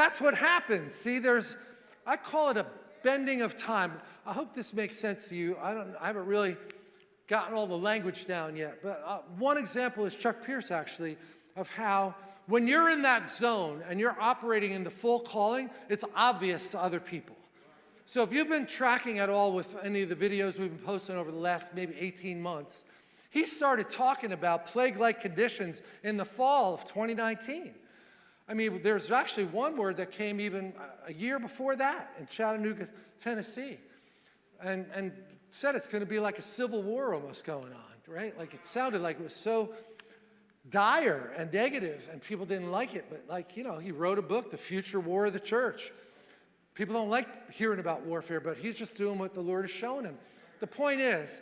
That's what happens. See, there's, I call it a bending of time. I hope this makes sense to you. I, don't, I haven't really gotten all the language down yet, but uh, one example is Chuck Pierce, actually, of how when you're in that zone and you're operating in the full calling, it's obvious to other people. So if you've been tracking at all with any of the videos we've been posting over the last maybe 18 months, he started talking about plague-like conditions in the fall of 2019. I mean, there's actually one word that came even a year before that in Chattanooga, Tennessee, and, and said it's going to be like a civil war almost going on, right? Like it sounded like it was so dire and negative and people didn't like it, but like, you know, he wrote a book, The Future War of the Church. People don't like hearing about warfare, but he's just doing what the Lord has shown him. The point is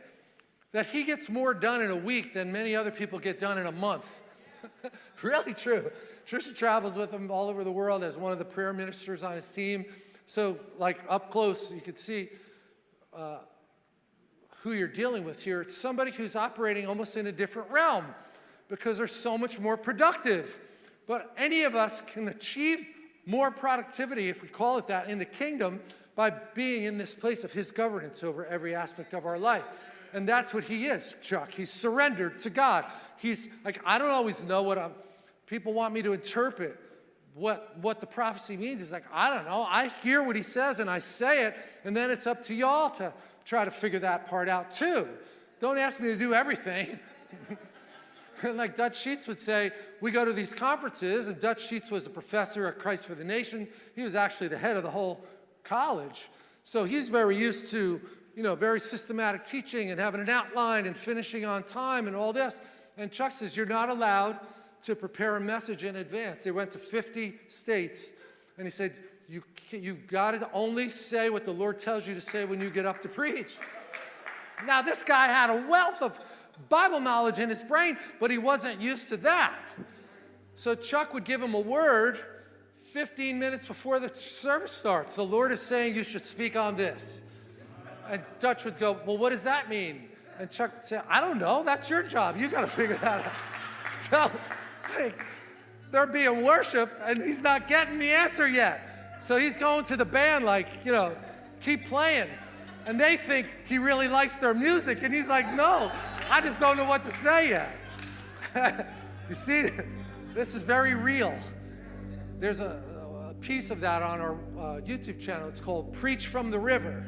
that he gets more done in a week than many other people get done in a month. really true. Trisha travels with him all over the world as one of the prayer ministers on his team. So like up close, you could see uh, who you're dealing with here. It's somebody who's operating almost in a different realm because they're so much more productive. But any of us can achieve more productivity, if we call it that, in the kingdom by being in this place of his governance over every aspect of our life. And that's what he is, Chuck. He's surrendered to God. He's like, I don't always know what I'm, people want me to interpret what, what the prophecy means. He's like, I don't know. I hear what he says and I say it, and then it's up to y'all to try to figure that part out too. Don't ask me to do everything. and like Dutch Sheets would say, we go to these conferences, and Dutch Sheets was a professor at Christ for the Nations. He was actually the head of the whole college. So he's very used to you know, very systematic teaching and having an outline and finishing on time and all this. And Chuck says, you're not allowed to prepare a message in advance. They went to 50 states and he said, you, you got to only say what the Lord tells you to say when you get up to preach. Now, this guy had a wealth of Bible knowledge in his brain, but he wasn't used to that. So Chuck would give him a word 15 minutes before the service starts. The Lord is saying you should speak on this. And Dutch would go, well, what does that mean? And Chuck said, I don't know, that's your job. You got to figure that out. So they're being worship and he's not getting the answer yet. So he's going to the band like, you know, keep playing. And they think he really likes their music. And he's like, no, I just don't know what to say yet. you see, this is very real. There's a, a piece of that on our uh, YouTube channel. It's called Preach from the River.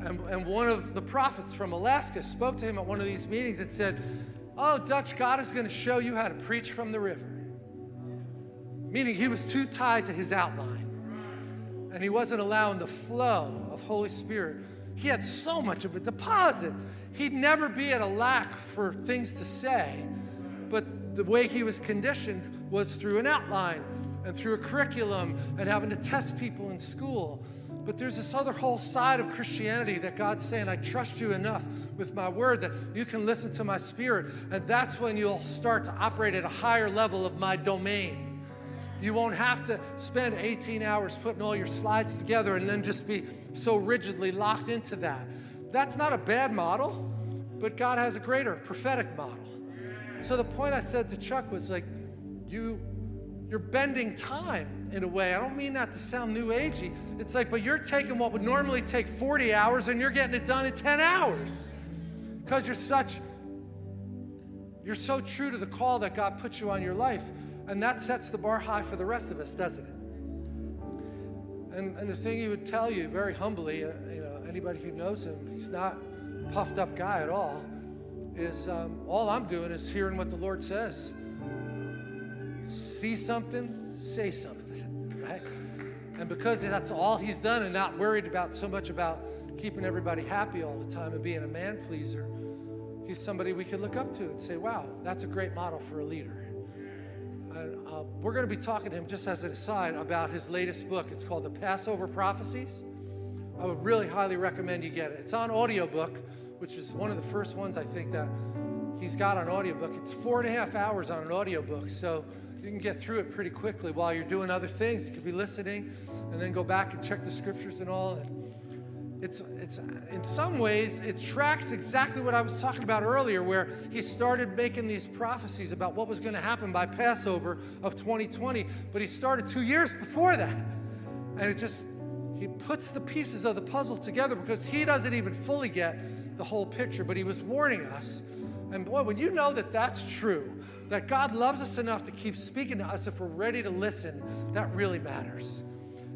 And, and one of the prophets from Alaska spoke to him at one of these meetings and said, oh, Dutch, God is going to show you how to preach from the river. Meaning he was too tied to his outline. And he wasn't allowing the flow of Holy Spirit. He had so much of a deposit. He'd never be at a lack for things to say. But the way he was conditioned was through an outline and through a curriculum and having to test people in school but there's this other whole side of Christianity that God's saying, I trust you enough with my word that you can listen to my spirit. And that's when you'll start to operate at a higher level of my domain. You won't have to spend 18 hours putting all your slides together and then just be so rigidly locked into that. That's not a bad model, but God has a greater prophetic model. So the point I said to Chuck was like, you, you're bending time in a way. I don't mean that to sound new agey. It's like, but you're taking what would normally take 40 hours and you're getting it done in 10 hours. Because you're such, you're so true to the call that God put you on your life. And that sets the bar high for the rest of us, doesn't it? And, and the thing he would tell you very humbly, uh, you know, anybody who knows him, he's not a puffed up guy at all, is um, all I'm doing is hearing what the Lord says. See something, say something right? And because that's all he's done and not worried about so much about keeping everybody happy all the time and being a man pleaser, he's somebody we could look up to and say, wow, that's a great model for a leader. And uh, we're going to be talking to him just as an aside about his latest book. It's called The Passover Prophecies. I would really highly recommend you get it. It's on audiobook, which is one of the first ones I think that he's got on audiobook. It's four and a half hours on an audiobook. So you can get through it pretty quickly while you're doing other things. You could be listening and then go back and check the scriptures and all. It's, it's, in some ways, it tracks exactly what I was talking about earlier, where he started making these prophecies about what was going to happen by Passover of 2020. But he started two years before that. And it just, he puts the pieces of the puzzle together because he doesn't even fully get the whole picture, but he was warning us. And boy, when you know that that's true, that God loves us enough to keep speaking to us if we're ready to listen, that really matters.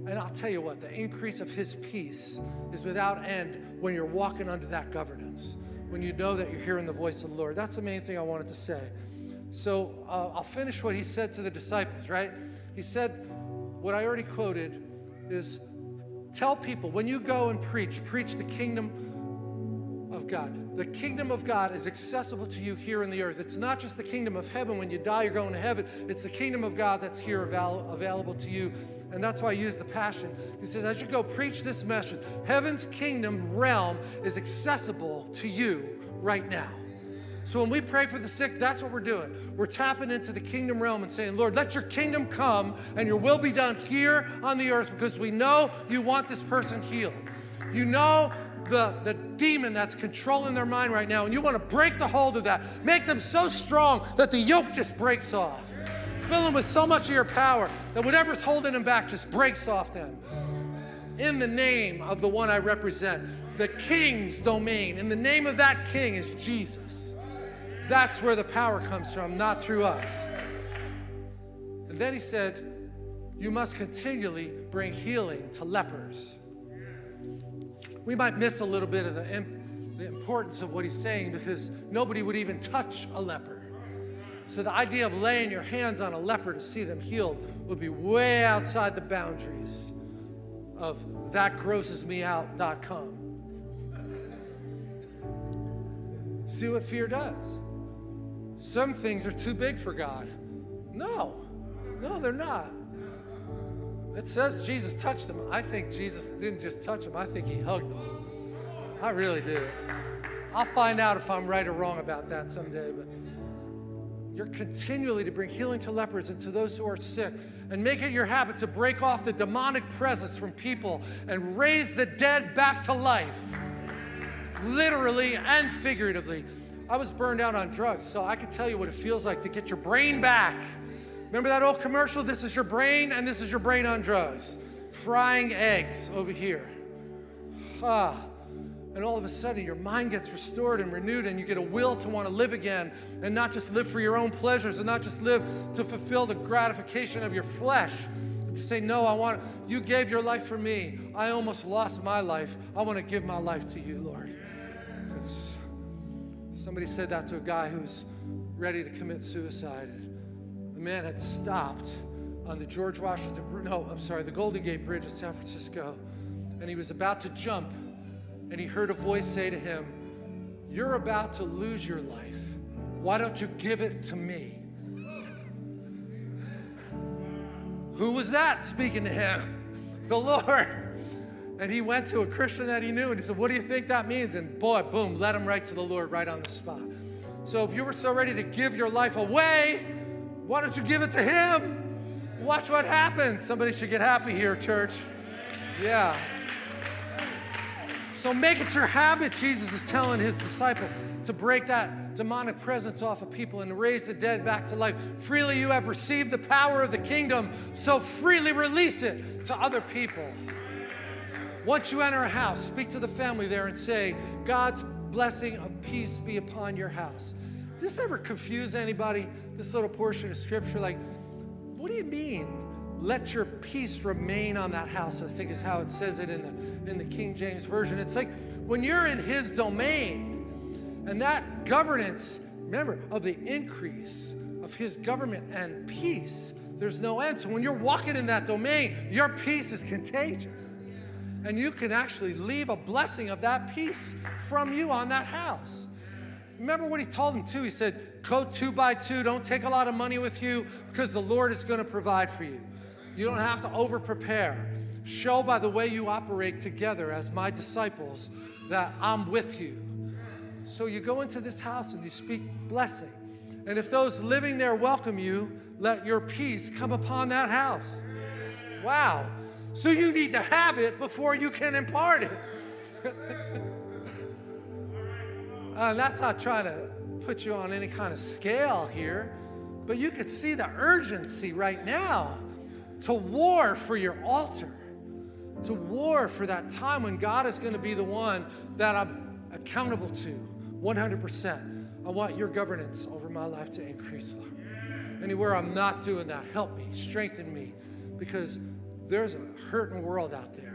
And I'll tell you what, the increase of his peace is without end when you're walking under that governance, when you know that you're hearing the voice of the Lord. That's the main thing I wanted to say. So uh, I'll finish what he said to the disciples, right? He said, what I already quoted is tell people when you go and preach, preach the kingdom of God. The kingdom of God is accessible to you here in the earth. It's not just the kingdom of heaven. When you die, you're going to heaven. It's the kingdom of God that's here avail available to you and that's why I use the passion. He says, as you go preach this message, heaven's kingdom realm is accessible to you right now. So when we pray for the sick, that's what we're doing. We're tapping into the kingdom realm and saying, Lord, let your kingdom come and your will be done here on the earth because we know you want this person healed. You know the, the demon that's controlling their mind right now, and you want to break the hold of that. Make them so strong that the yoke just breaks off. Fill them with so much of your power that whatever's holding them back just breaks off them. In the name of the one I represent, the king's domain, in the name of that king is Jesus. That's where the power comes from, not through us. And then he said, You must continually bring healing to lepers. We might miss a little bit of the, the importance of what he's saying because nobody would even touch a leper. So the idea of laying your hands on a leper to see them healed would be way outside the boundaries of thatgrossesmeout.com. See what fear does. Some things are too big for God. No, no, they're not. It says Jesus touched them. I think Jesus didn't just touch them, I think he hugged them. I really do. I'll find out if I'm right or wrong about that someday, but you're continually to bring healing to lepers and to those who are sick. And make it your habit to break off the demonic presence from people and raise the dead back to life, literally and figuratively. I was burned out on drugs, so I can tell you what it feels like to get your brain back. Remember that old commercial? This is your brain, and this is your brain on drugs. Frying eggs over here. Ah and all of a sudden your mind gets restored and renewed and you get a will to want to live again and not just live for your own pleasures and not just live to fulfill the gratification of your flesh to say no i want you gave your life for me i almost lost my life i want to give my life to you lord somebody said that to a guy who's ready to commit suicide man had stopped on the george washington no i'm sorry the golden gate bridge in san francisco and he was about to jump and he heard a voice say to him, You're about to lose your life. Why don't you give it to me? Who was that speaking to him? The Lord. And he went to a Christian that he knew and he said, What do you think that means? And boy, boom, led him right to the Lord right on the spot. So if you were so ready to give your life away, why don't you give it to him? Watch what happens. Somebody should get happy here, church. Yeah. So make it your habit, Jesus is telling his disciple, to break that demonic presence off of people and raise the dead back to life. Freely you have received the power of the kingdom, so freely release it to other people. Once you enter a house, speak to the family there and say, God's blessing of peace be upon your house. Does this ever confuse anybody, this little portion of scripture? Like, what do you mean? let your peace remain on that house, I think is how it says it in the, in the King James Version. It's like when you're in his domain and that governance, remember, of the increase of his government and peace, there's no end. So when you're walking in that domain, your peace is contagious. And you can actually leave a blessing of that peace from you on that house. Remember what he told them too? He said, Go two by two, don't take a lot of money with you because the Lord is going to provide for you. You don't have to over prepare. Show by the way you operate together as my disciples that I'm with you. So you go into this house and you speak blessing. And if those living there welcome you, let your peace come upon that house. Wow. So you need to have it before you can impart it. Uh, that's not trying to put you on any kind of scale here, but you could see the urgency right now to war for your altar, to war for that time when God is going to be the one that I'm accountable to 100%. I want your governance over my life to increase, Lord. Anywhere I'm not doing that, help me, strengthen me, because there's a hurting world out there.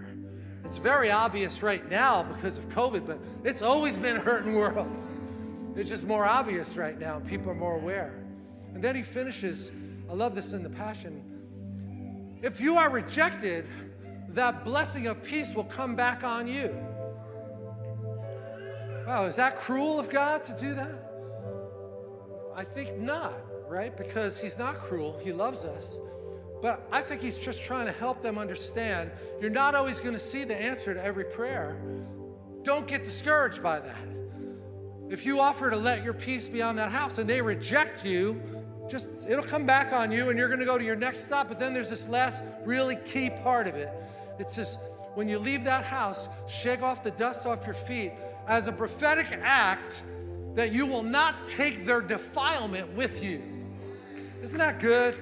It's very obvious right now because of COVID, but it's always been a hurting world. It's just more obvious right now. People are more aware. And then he finishes, I love this in the Passion. If you are rejected, that blessing of peace will come back on you. Wow, is that cruel of God to do that? I think not, right? Because he's not cruel, he loves us. But I think he's just trying to help them understand you're not always going to see the answer to every prayer. Don't get discouraged by that. If you offer to let your peace be on that house and they reject you, just it'll come back on you and you're going to go to your next stop. But then there's this last really key part of it. It says, when you leave that house, shake off the dust off your feet as a prophetic act that you will not take their defilement with you. Isn't that good?